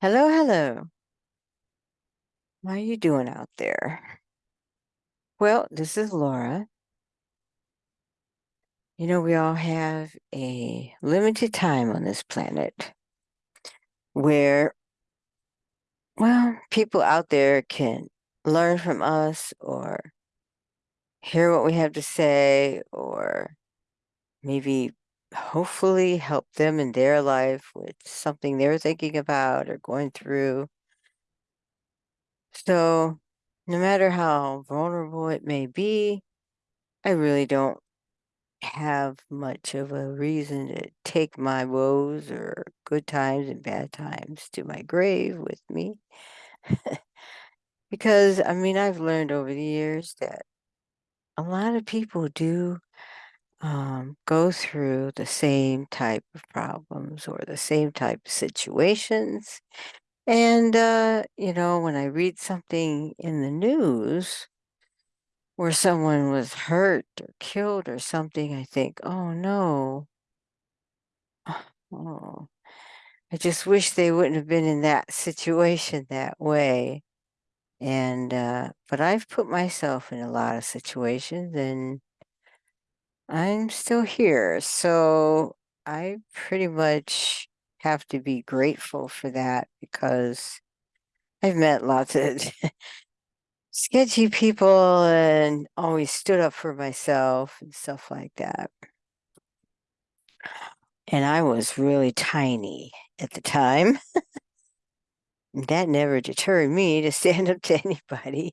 Hello, hello. How are you doing out there? Well, this is Laura. You know, we all have a limited time on this planet where, well, people out there can learn from us or hear what we have to say or maybe hopefully help them in their life with something they're thinking about or going through. So, no matter how vulnerable it may be, I really don't have much of a reason to take my woes or good times and bad times to my grave with me. because, I mean, I've learned over the years that a lot of people do um, go through the same type of problems or the same type of situations. And, uh, you know, when I read something in the news where someone was hurt or killed or something, I think, oh no. Oh, I just wish they wouldn't have been in that situation that way. And, uh, but I've put myself in a lot of situations and I'm still here. So I pretty much have to be grateful for that because I've met lots of sketchy people and always stood up for myself and stuff like that. And I was really tiny at the time. that never deterred me to stand up to anybody.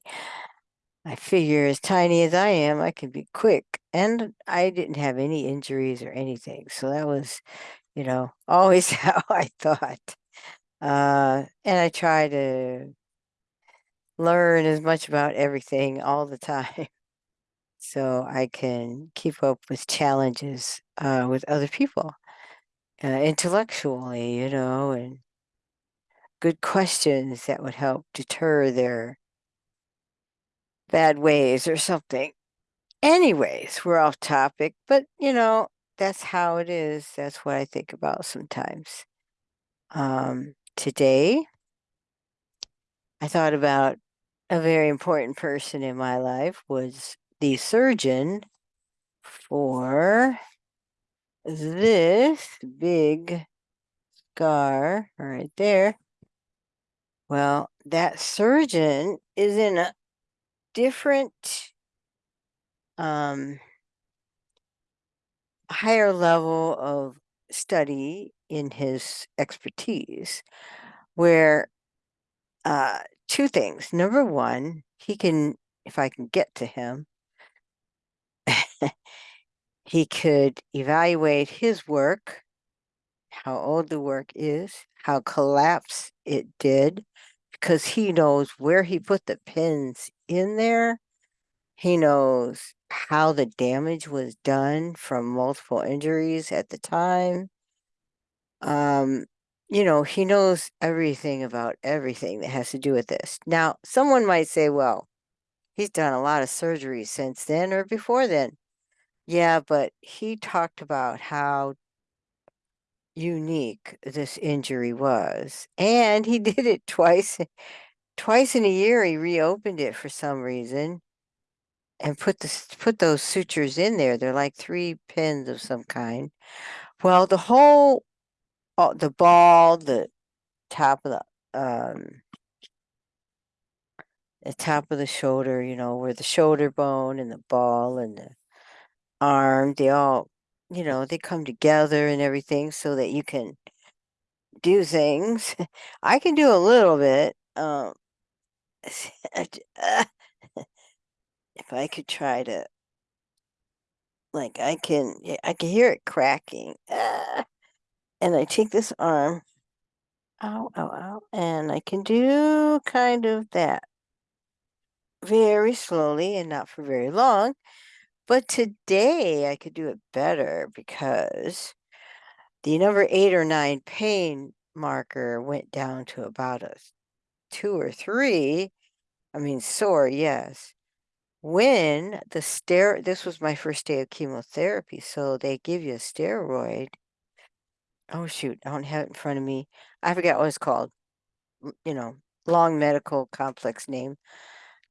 I figure as tiny as I am, I can be quick. And I didn't have any injuries or anything. So that was, you know, always how I thought. Uh, and I try to learn as much about everything all the time so I can keep up with challenges uh, with other people uh, intellectually, you know, and good questions that would help deter their bad ways or something. Anyways, we're off topic, but you know, that's how it is. That's what I think about sometimes. Um, today, I thought about a very important person in my life was the surgeon for this big scar right there. Well, that surgeon is in a different um, higher level of study in his expertise where uh, two things. Number one, he can, if I can get to him, he could evaluate his work, how old the work is, how collapse it did, because he knows where he put the pins in there. He knows how the damage was done from multiple injuries at the time. Um, you know, he knows everything about everything that has to do with this. Now, someone might say, well, he's done a lot of surgery since then or before then. Yeah, but he talked about how unique this injury was. And he did it twice. Twice in a year he reopened it for some reason and put the put those sutures in there. They're like three pins of some kind. Well, the whole uh, the ball, the top of the um the top of the shoulder, you know, where the shoulder bone and the ball and the arm, they all, you know, they come together and everything so that you can do things. I can do a little bit. Um, if I could try to, like, I can, I can hear it cracking. Uh, and I take this arm, ow, ow, ow, and I can do kind of that very slowly and not for very long. But today I could do it better because the number eight or nine pain marker went down to about a two or three. I mean, sore, yes. When the stero this was my first day of chemotherapy, so they give you a steroid. Oh shoot, I don't have it in front of me. I forget what it's called. you know, long medical complex name.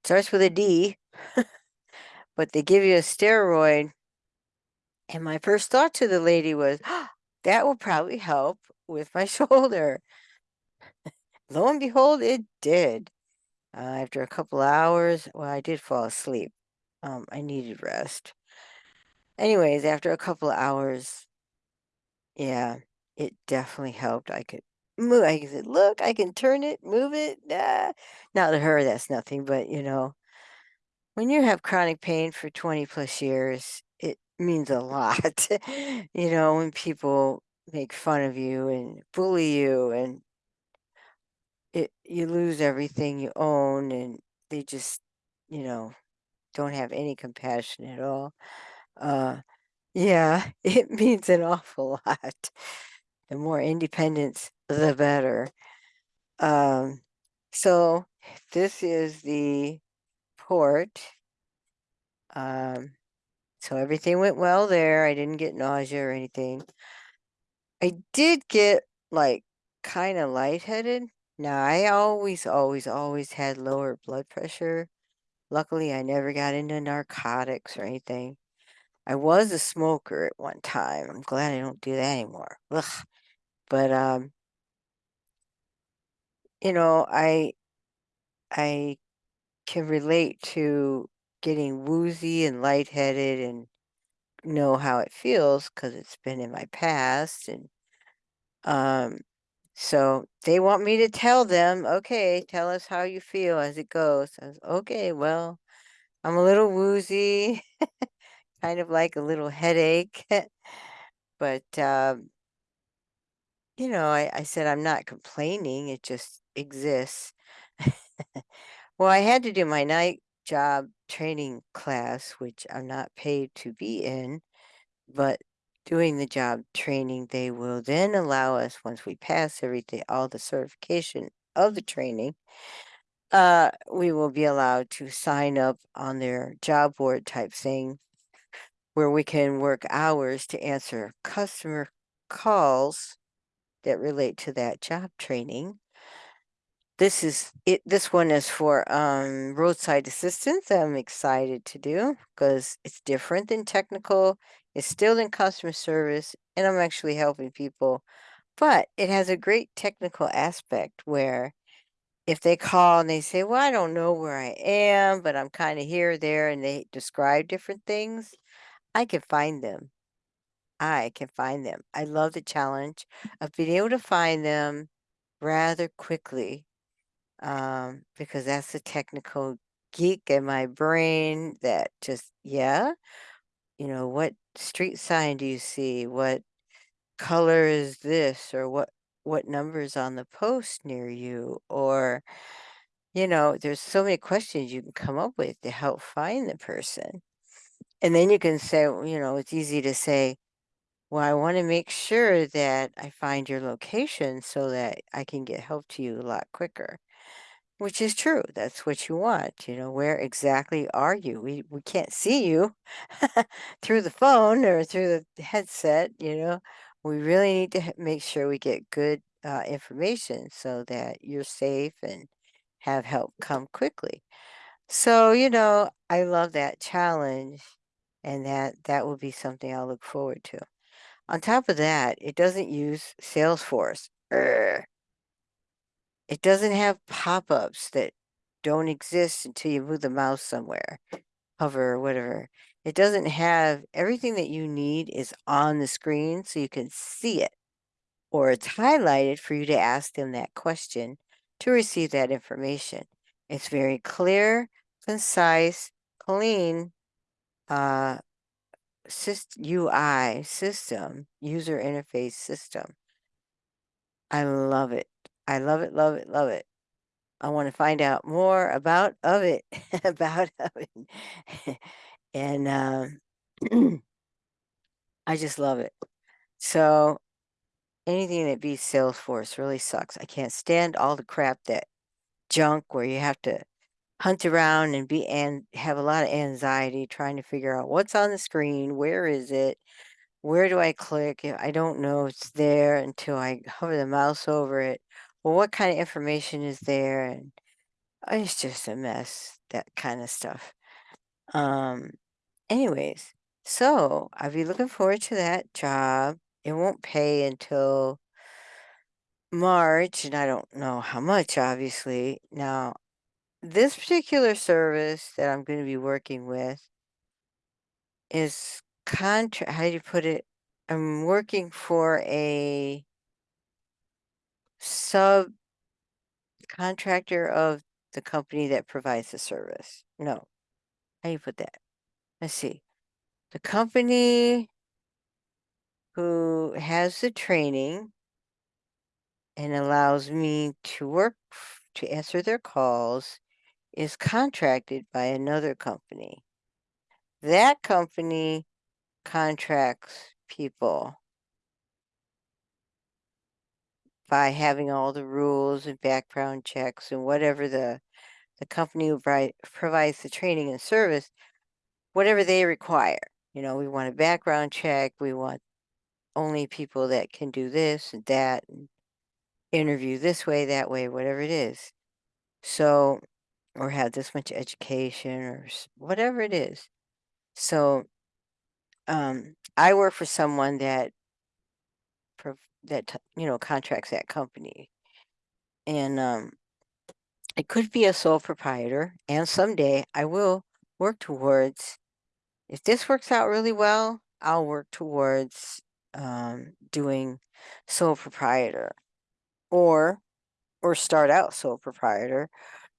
Starts with a D, but they give you a steroid. And my first thought to the lady was, that will probably help with my shoulder. Lo and behold, it did. Uh, after a couple hours, well, I did fall asleep. Um, I needed rest. Anyways, after a couple hours, yeah, it definitely helped. I could move. I said, look, I can turn it, move it. Ah. Now to her, that's nothing, but you know, when you have chronic pain for 20 plus years, it means a lot. you know, when people make fun of you and bully you and it you lose everything you own and they just, you know, don't have any compassion at all. Uh yeah, it means an awful lot. The more independence, the better. Um, so this is the port. Um, so everything went well there. I didn't get nausea or anything. I did get like kind of lightheaded. Now, I always, always, always had lower blood pressure. Luckily, I never got into narcotics or anything. I was a smoker at one time. I'm glad I don't do that anymore. Ugh. But um, you know, I I can relate to getting woozy and lightheaded and know how it feels because it's been in my past and um so they want me to tell them, okay, tell us how you feel as it goes. I was, okay, well, I'm a little woozy, kind of like a little headache, but um, you know, I, I said I'm not complaining, it just exists. well, I had to do my night job training class, which I'm not paid to be in, but doing the job training, they will then allow us, once we pass everything, all the certification of the training, uh, we will be allowed to sign up on their job board type thing where we can work hours to answer customer calls that relate to that job training. This is it. This one is for um, roadside assistance. I'm excited to do because it's different than technical. It's still in customer service, and I'm actually helping people. But it has a great technical aspect where if they call and they say, Well, I don't know where I am, but I'm kind of here, or there, and they describe different things, I can find them. I can find them. I love the challenge of being able to find them rather quickly um, because that's the technical geek in my brain that just, yeah, you know, what street sign do you see? What color is this? Or what what number's on the post near you? Or, you know, there's so many questions you can come up with to help find the person. And then you can say, you know, it's easy to say, well, I want to make sure that I find your location so that I can get help to you a lot quicker. Which is true. That's what you want. You know, where exactly are you? We we can't see you through the phone or through the headset, you know. We really need to make sure we get good uh, information so that you're safe and have help come quickly. So, you know, I love that challenge and that that will be something I'll look forward to. On top of that, it doesn't use Salesforce. Urgh. It doesn't have pop-ups that don't exist until you move the mouse somewhere, hover or whatever. It doesn't have everything that you need is on the screen so you can see it, or it's highlighted for you to ask them that question to receive that information. It's very clear, concise, clean, uh, syst- UI system, user interface system. I love it. I love it, love it, love it. I want to find out more about of it, about of it. and um, I just love it. So anything that beats Salesforce really sucks. I can't stand all the crap that junk where you have to hunt around and be and have a lot of anxiety trying to figure out what's on the screen, where is it, where do I click? I don't know it's there until I hover the mouse over it, well, what kind of information is there? And uh, it's just a mess, that kind of stuff. Um, anyways, so I'll be looking forward to that job. It won't pay until March, and I don't know how much, obviously. Now, this particular service that I'm going to be working with is contra how do you put it? I'm working for a sub contractor of the company that provides the service. No. How do you put that? Let's see. The company who has the training and allows me to work to answer their calls is contracted by another company. That company contracts people by having all the rules and background checks and whatever the the company who provides the training and service, whatever they require. You know, we want a background check. We want only people that can do this and that and interview this way, that way, whatever it is. So, or have this much education or whatever it is. So, um, I work for someone that that you know contracts that company, and um, it could be a sole proprietor. And someday I will work towards. If this works out really well, I'll work towards um, doing sole proprietor, or or start out sole proprietor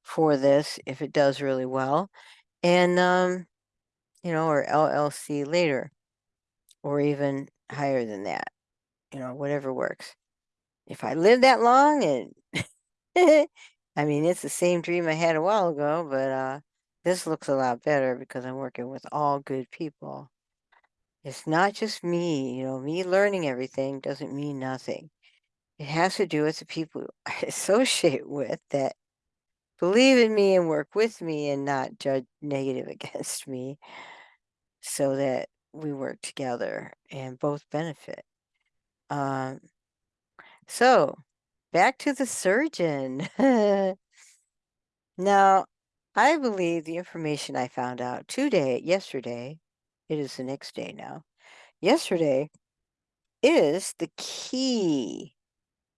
for this if it does really well, and um, you know, or LLC later, or even higher than that. You know, whatever works. If I live that long and I mean, it's the same dream I had a while ago, but uh, this looks a lot better because I'm working with all good people. It's not just me, you know, me learning everything doesn't mean nothing. It has to do with the people I associate with that believe in me and work with me and not judge negative against me so that we work together and both benefit. Um, so back to the surgeon. now, I believe the information I found out today, yesterday, it is the next day now, yesterday is the key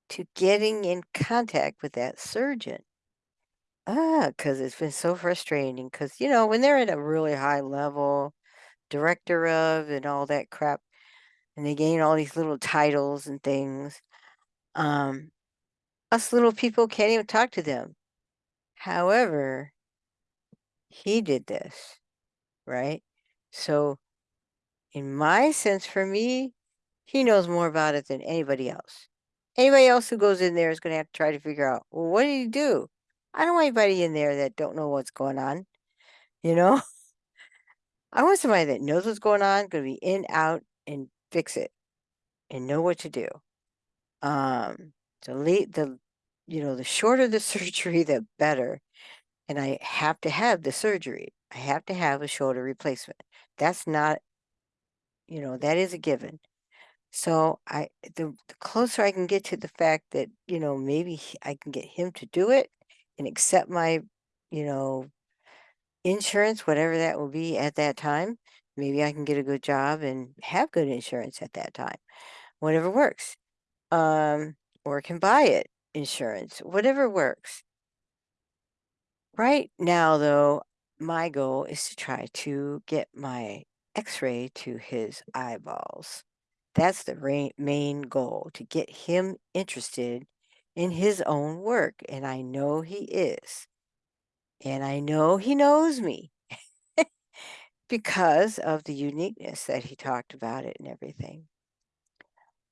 to getting in contact with that surgeon. Ah, because it's been so frustrating. Because, you know, when they're at a really high level, director of and all that crap, and they gain all these little titles and things, um, us little people can't even talk to them. However, he did this, right? So, in my sense, for me, he knows more about it than anybody else. Anybody else who goes in there is going to have to try to figure out, well, what did he do? I don't want anybody in there that don't know what's going on. You know, I want somebody that knows what's going on, going to be in, out, and fix it, and know what to do. Um, the late, the, you know, the shorter the surgery, the better. And I have to have the surgery. I have to have a shoulder replacement. That's not, you know, that is a given. So I, the, the closer I can get to the fact that, you know, maybe I can get him to do it and accept my, you know, insurance, whatever that will be at that time. Maybe I can get a good job and have good insurance at that time. Whatever works. Um, or can buy it insurance, whatever works. Right now, though, my goal is to try to get my x-ray to his eyeballs. That's the main goal, to get him interested in his own work, and I know he is. And I know he knows me because of the uniqueness that he talked about it and everything.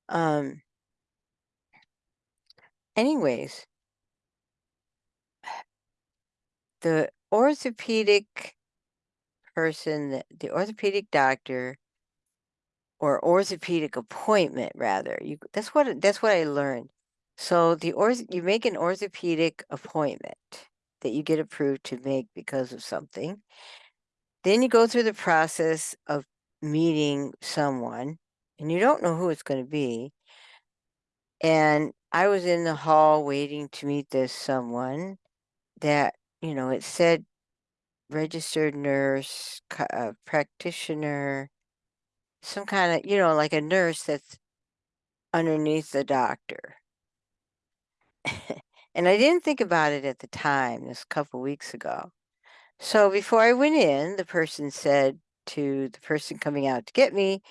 Um anyways, the orthopedic person, the orthopedic doctor or orthopedic appointment rather. You that's what that's what I learned. So the orth you make an orthopedic appointment that you get approved to make because of something. Then you go through the process of meeting someone and you don't know who it's going to be. And I was in the hall waiting to meet this someone that, you know, it said registered nurse, uh, practitioner, some kind of, you know, like a nurse that's underneath the doctor. and I didn't think about it at the time, this couple weeks ago. So before I went in, the person said to the person coming out to get me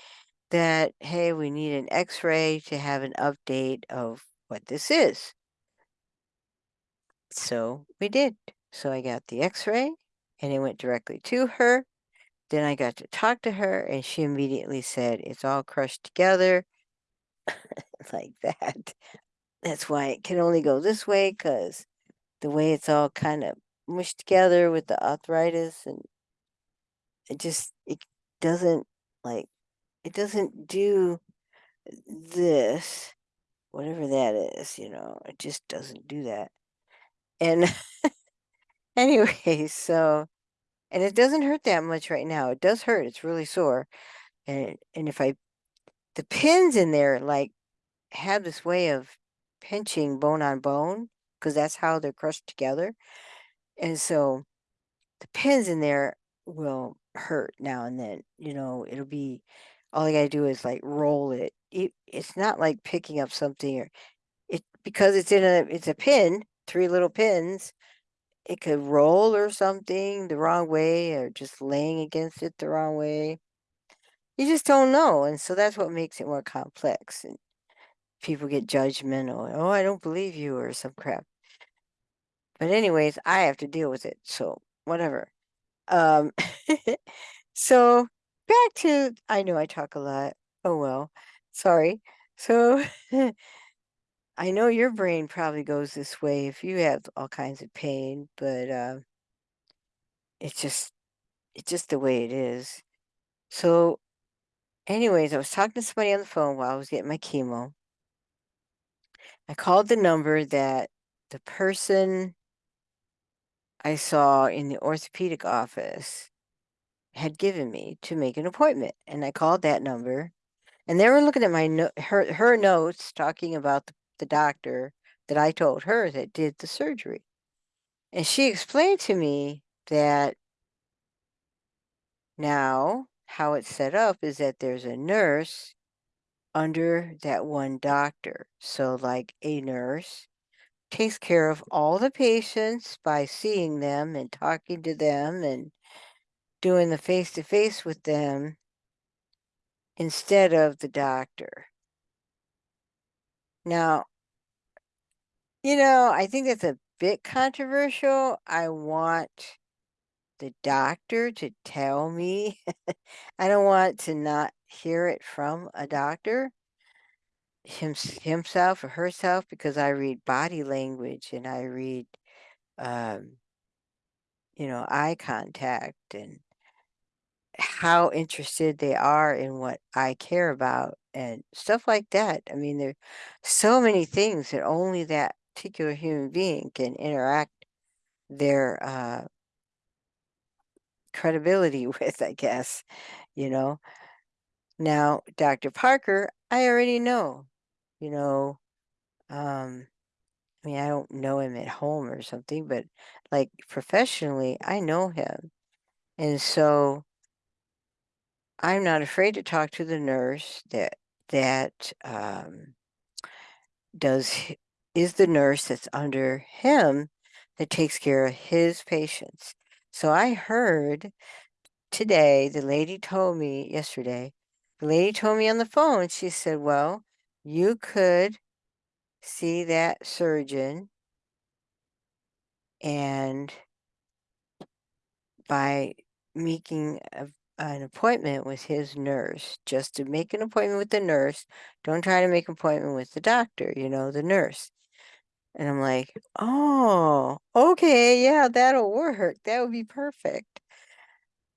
that, hey, we need an x ray to have an update of what this is. So we did. So I got the x ray and it went directly to her. Then I got to talk to her and she immediately said, it's all crushed together like that. That's why it can only go this way because the way it's all kind of mushed together with the arthritis and it just, it doesn't like, it doesn't do this, whatever that is, you know, it just doesn't do that. And anyway, so, and it doesn't hurt that much right now. It does hurt. It's really sore. And, and if I, the pins in there, like, have this way of pinching bone on bone, because that's how they're crushed together. And so the pins in there will hurt now and then, you know, it'll be, all I gotta do is like roll it. it it's not like picking up something or it, because it's in a, it's a pin, three little pins, it could roll or something the wrong way or just laying against it the wrong way. You just don't know. And so that's what makes it more complex. And people get judgmental. Oh, I don't believe you or some crap. But anyways, I have to deal with it. So whatever. Um, so back to, I know I talk a lot. Oh, well, sorry. So I know your brain probably goes this way if you have all kinds of pain, but uh, it's just, it's just the way it is. So anyways, I was talking to somebody on the phone while I was getting my chemo. I called the number that the person I saw in the orthopedic office had given me to make an appointment. And I called that number and they were looking at my no her her notes talking about the, the doctor that I told her that did the surgery. And she explained to me that now how it's set up is that there's a nurse under that one doctor. So like a nurse takes care of all the patients by seeing them and talking to them and doing the face to face with them instead of the doctor. Now, you know, I think that's a bit controversial. I want the doctor to tell me. I don't want to not hear it from a doctor him, himself or herself because I read body language and I read, um, you know, eye contact and how interested they are in what I care about and stuff like that. I mean, there's so many things that only that particular human being can interact their uh, credibility with, I guess, you know. Now, Dr. Parker, I already know, you know, um, I mean, I don't know him at home or something, but like professionally, I know him. And so I'm not afraid to talk to the nurse that that um, does is the nurse that's under him that takes care of his patients. So I heard today, the lady told me yesterday, the lady told me on the phone, she said, well, you could see that surgeon and by making a, an appointment with his nurse, just to make an appointment with the nurse. Don't try to make an appointment with the doctor, you know, the nurse. And I'm like, oh, okay, yeah, that'll work. That would be perfect.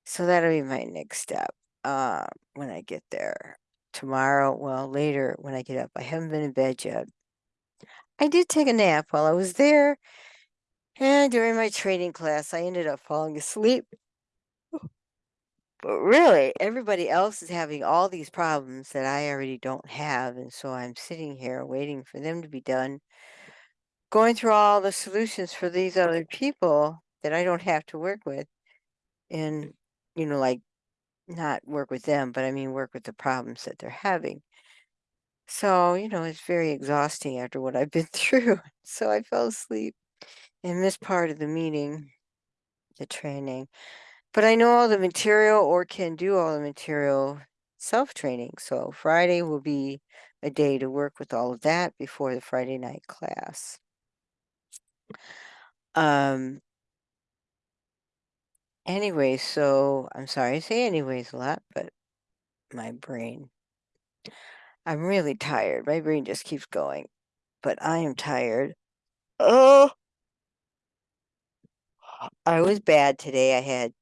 So that'll be my next step uh, when I get there tomorrow. Well, later when I get up. I haven't been in bed yet. I did take a nap while I was there. And during my training class, I ended up falling asleep But really, everybody else is having all these problems that I already don't have, and so I'm sitting here waiting for them to be done, going through all the solutions for these other people that I don't have to work with, and, you know, like, not work with them, but I mean work with the problems that they're having. So, you know, it's very exhausting after what I've been through. So I fell asleep and missed part of the meeting, the training. But I know all the material or can do all the material self-training. So Friday will be a day to work with all of that before the Friday night class. Um, anyway, so I'm sorry I say anyways a lot, but my brain, I'm really tired. My brain just keeps going, but I am tired. Oh, I was bad today. I had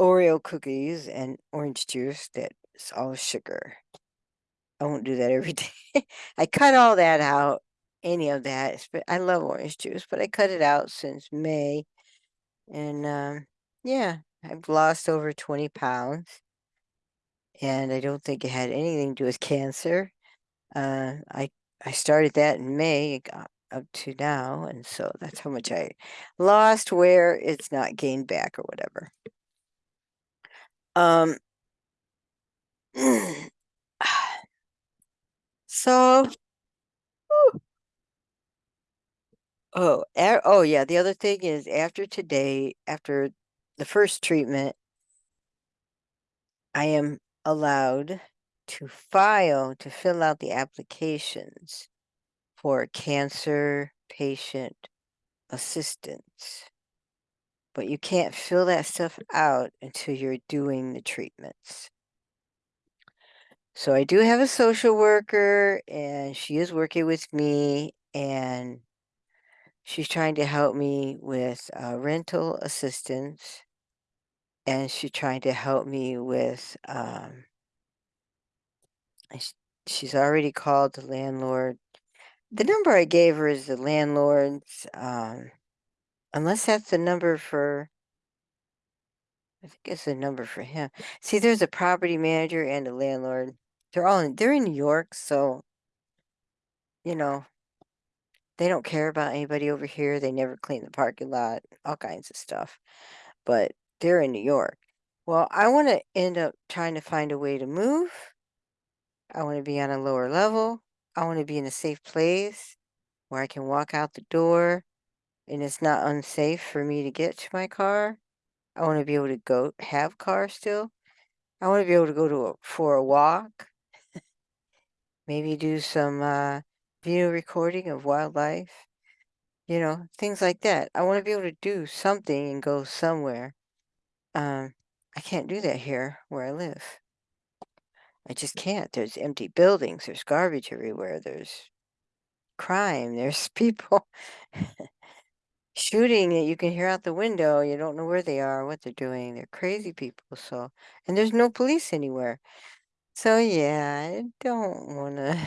Oreo cookies and orange juice that's all sugar. I won't do that every day. I cut all that out, any of that. I love orange juice, but I cut it out since May. And um, yeah, I've lost over 20 pounds. And I don't think it had anything to do with cancer. Uh, I I started that in May, got up to now, and so that's how much I lost where it's not gained back or whatever. Um, so, oh, oh yeah, the other thing is after today, after the first treatment, I am allowed to file, to fill out the applications for cancer patient assistance. But you can't fill that stuff out until you're doing the treatments. So I do have a social worker and she is working with me and she's trying to help me with uh, rental assistance and she's trying to help me with um, sh- she's already called the landlord. The number i gave her is the landlord's um, unless that's the number for i think it's the number for him. See there's a property manager and a landlord. They're all in they're in new york so you know they don't care about anybody over here. They never clean the parking lot all kinds of stuff. But they're in new york well i want to end up trying to find a way to move I want to be on a lower level. I want to be in a safe place where I can walk out the door and it's not unsafe for me to get to my car. I want to be able to go have car still. I want to be able to go to a, for a walk. Maybe do some uh, video recording of wildlife. You know, things like that. I want to be able to do something and go somewhere. Um, I can't do that here where I live. I just can't. There's empty buildings. There's garbage everywhere. There's crime. There's people shooting that you can hear out the window. You don't know where they are, what they're doing. They're crazy people. So, and there's no police anywhere. So, yeah, I don't want to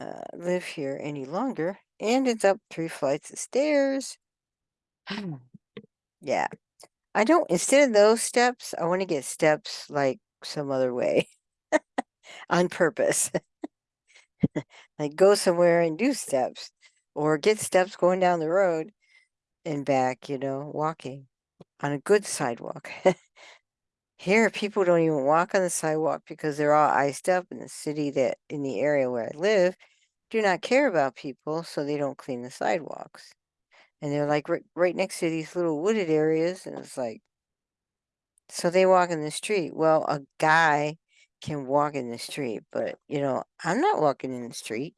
uh, live here any longer. And it's up three flights of stairs. yeah. I don't, instead of those steps, I want to get steps like some other way on purpose. like go somewhere and do steps or get steps going down the road and back, you know, walking on a good sidewalk. Here, people don't even walk on the sidewalk because they're all iced up in the city that in the area where I live do not care about people, so they don't clean the sidewalks. And they're like right, right next to these little wooded areas, and it's like, so they walk in the street. Well, a guy can walk in the street, but you know, I'm not walking in the street,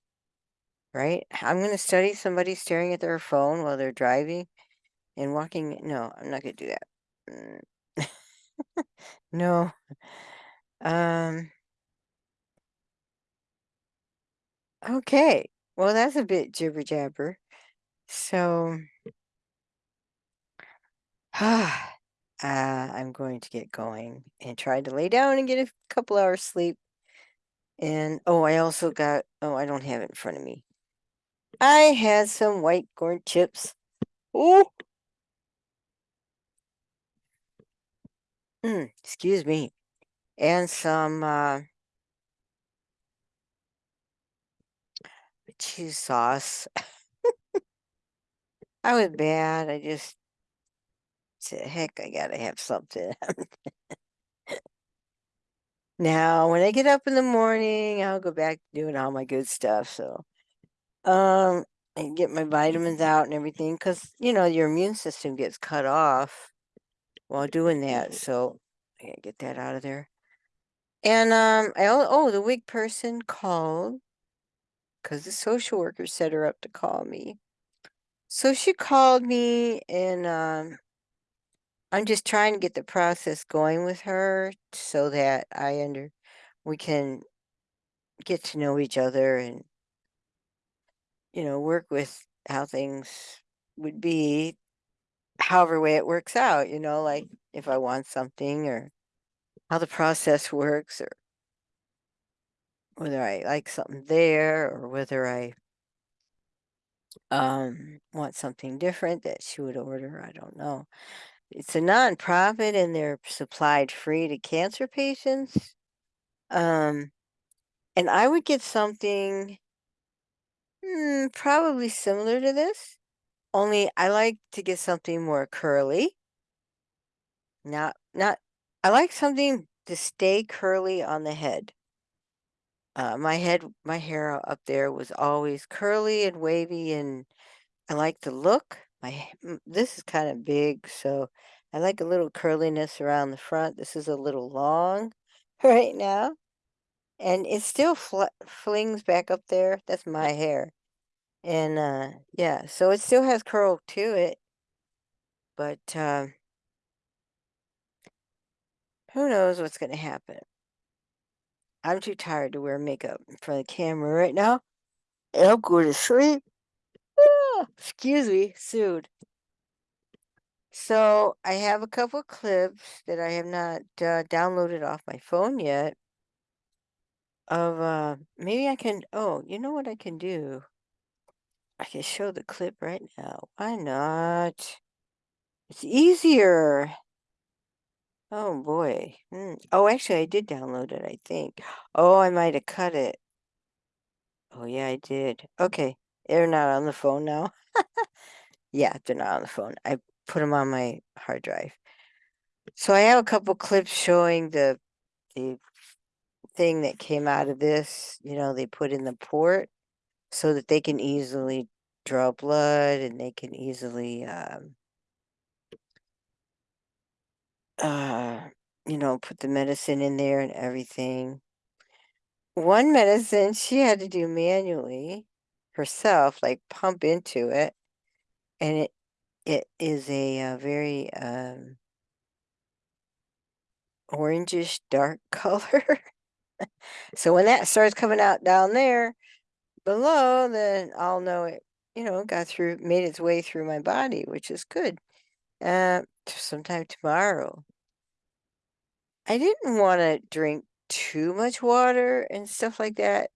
right? I'm going to study somebody staring at their phone while they're driving and walking. No, I'm not going to do that. Mm. no. Um. Okay. Well, that's a bit jibber jabber. So, uh, I'm going to get going and try to lay down and get a couple hours sleep. And oh, I also got, oh, I don't have it in front of me. I had some white corn chips. Oh, Mm, excuse me. And some uh, cheese sauce. I was bad. I just said, heck, I gotta have something. now, when I get up in the morning, I'll go back to doing all my good stuff. So, um, and get my vitamins out and everything because you know your immune system gets cut off while doing that. So, I gotta get that out of there. And um, I oh, oh the wig person called because the social worker set her up to call me. So she called me and um, I'm just trying to get the process going with her so that I under we can get to know each other and you know work with how things would be however way it works out you know like if I want something or how the process works or whether I like something there or whether I um want something different that she would order I don't know it's a nonprofit and they're supplied free to cancer patients. Um and I would get something mm, probably similar to this only I like to get something more curly. Not not I like something to stay curly on the head. Uh, my head my hair up there was always curly and wavy and I like the look. My mm, this is kinda big, so I like a little curliness around the front. This is a little long right now, and it still fl flings back up there. That's my hair. And, uh, yeah, so it still has curl to it, but, uh who knows what's gonna happen. I'm too tired to wear makeup in front of the camera right now, I'm going to sleep. Excuse me, soon. So I have a couple clips that I have not uh, downloaded off my phone yet of uh maybe I can oh, you know what I can do? I can show the clip right now. Why not? It's easier. Oh boy. Hmm. Oh, actually I did download it, I think. Oh, I might have cut it. Oh yeah, I did. Okay. They're not on the phone now. Yeah, they're not on the phone. I put them on my hard drive. So I have a couple clips showing the the thing that came out of this, you know, they put in the port so that they can easily draw blood and they can easily um uh you know, put the medicine in there and everything. One medicine she had to do manually herself, like pump into it, and it it is a, uh very um orangish dark color. So when that starts coming out down there below, then I'll know it, you know, got through, made its way through my body, which is good. Uh, sometime tomorrow. I didn't want to drink too much water and stuff like that.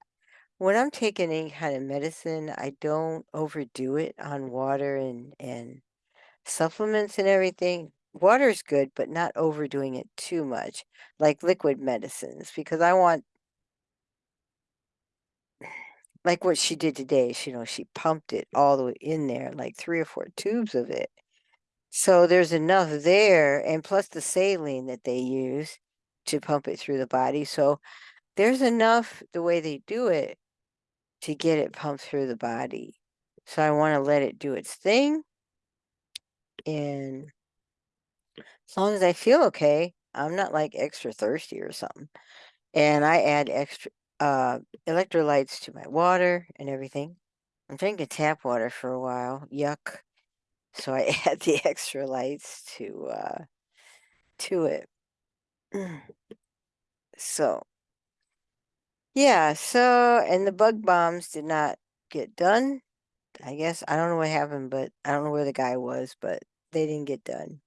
When I'm taking any kind of medicine, I don't overdo it on water and and supplements and everything. Water is good, but not overdoing it too much, like liquid medicines, because I want Like what she did today, she, you know, she pumped it all the way in there, like 3 or 4 tubes of it. So there's enough there, and plus the saline that they use to pump it through the body, so there's enough the way they do it to get it pumped through the body. So I wanna let it do its thing and as long as I feel okay, I'm not, like, extra thirsty or something, and I add extra, uh, electrolytes to my water and everything. I'm drinking tap water for a while, yuck. So I add the extra lights to, uh, to it. So, yeah, so and the bug bombs did not get done. I guess I don't know what happened, but I don't know where the guy was, but they didn't get done.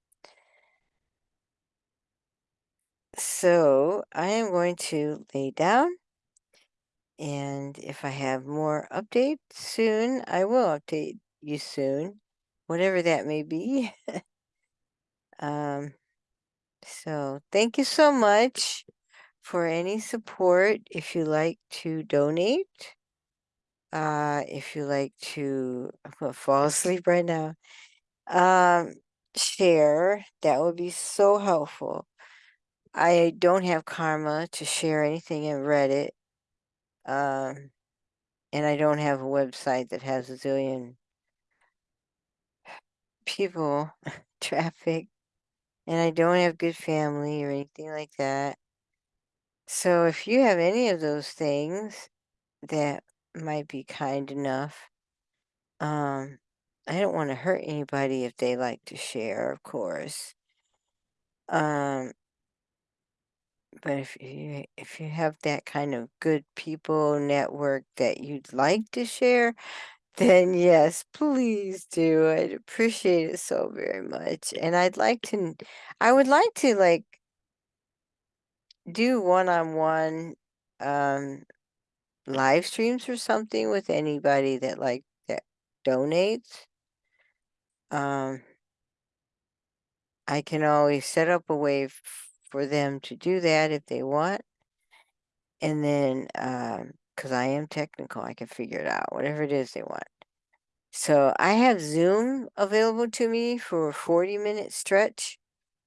So I am going to lay down, and if I have more updates soon, I will update you soon, whatever that may be. Um So thank you so much for any support. If you like to donate, uh, if you like to, I'm gonna fall asleep right now. Um, share, that would be so helpful. I don't have karma to share anything in Reddit. Um, and I don't have a website that has a zillion people, traffic, and I don't have good family or anything like that. So if you have any of those things that might be kind enough, um, I don't want to hurt anybody if they like to share, of course. Um, but if you if you have that kind of good people network that you'd like to share, then yes, please do. I'd appreciate it so very much. And I'd like to I would like to like do one-on-one um live streams or something with anybody that like that donates. Um I can always set up a way for them to do that if they want. And then, um, because I am technical, I can figure it out, whatever it is they want. So I have Zoom available to me for a 40 minute stretch.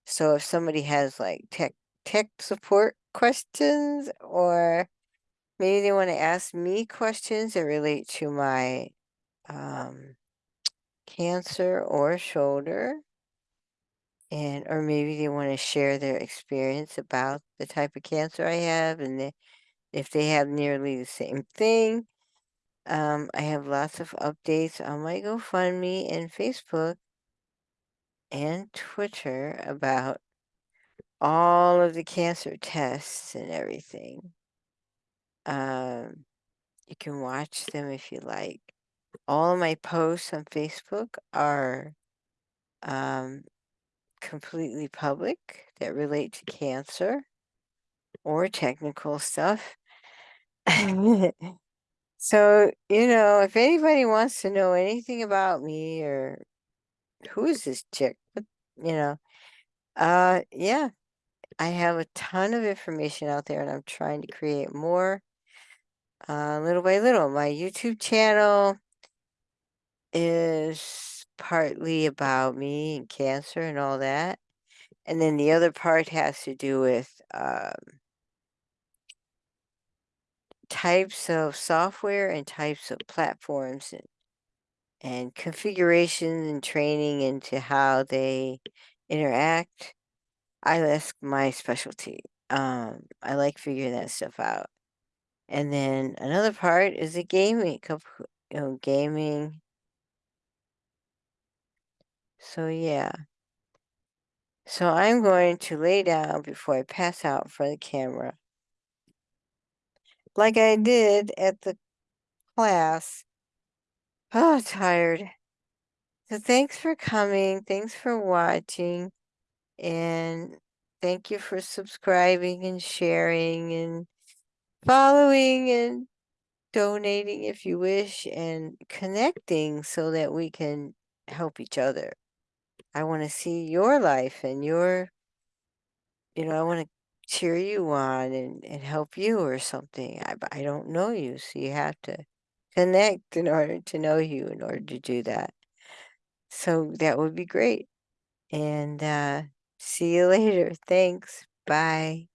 So if somebody has like tech tech support questions or maybe they want to ask me questions that relate to my um, cancer or shoulder and or maybe they want to share their experience about the type of cancer I have and the, if they have nearly the same thing. Um, I have lots of updates on my GoFundMe and Facebook and Twitter about all of the cancer tests and everything. Um, you can watch them if you like. All my posts on Facebook are um, completely public that relate to cancer or technical stuff. so, you know, if anybody wants to know anything about me or who is this chick, you know, uh, yeah, I have a ton of information out there and I'm trying to create more uh, little by little. My YouTube channel is partly about me and cancer and all that. And then the other part has to do with um, types of software and types of platforms and, and configuration and training into how they interact. I that's my specialty. Um, I like figuring that stuff out. And then another part is the gaming, you know, gaming. So yeah. So I'm going to lay down before I pass out for the camera. Like I did at the class. Oh, tired. So thanks for coming. Thanks for watching. And thank you for subscribing and sharing and following and donating if you wish and connecting so that we can help each other. I want to see your life and your, you know, I want to cheer you on and, and help you or something. I, I don't know you, so you have to connect in order to know you in order to do that. So that would be great. And uh, see you later. Thanks. Bye.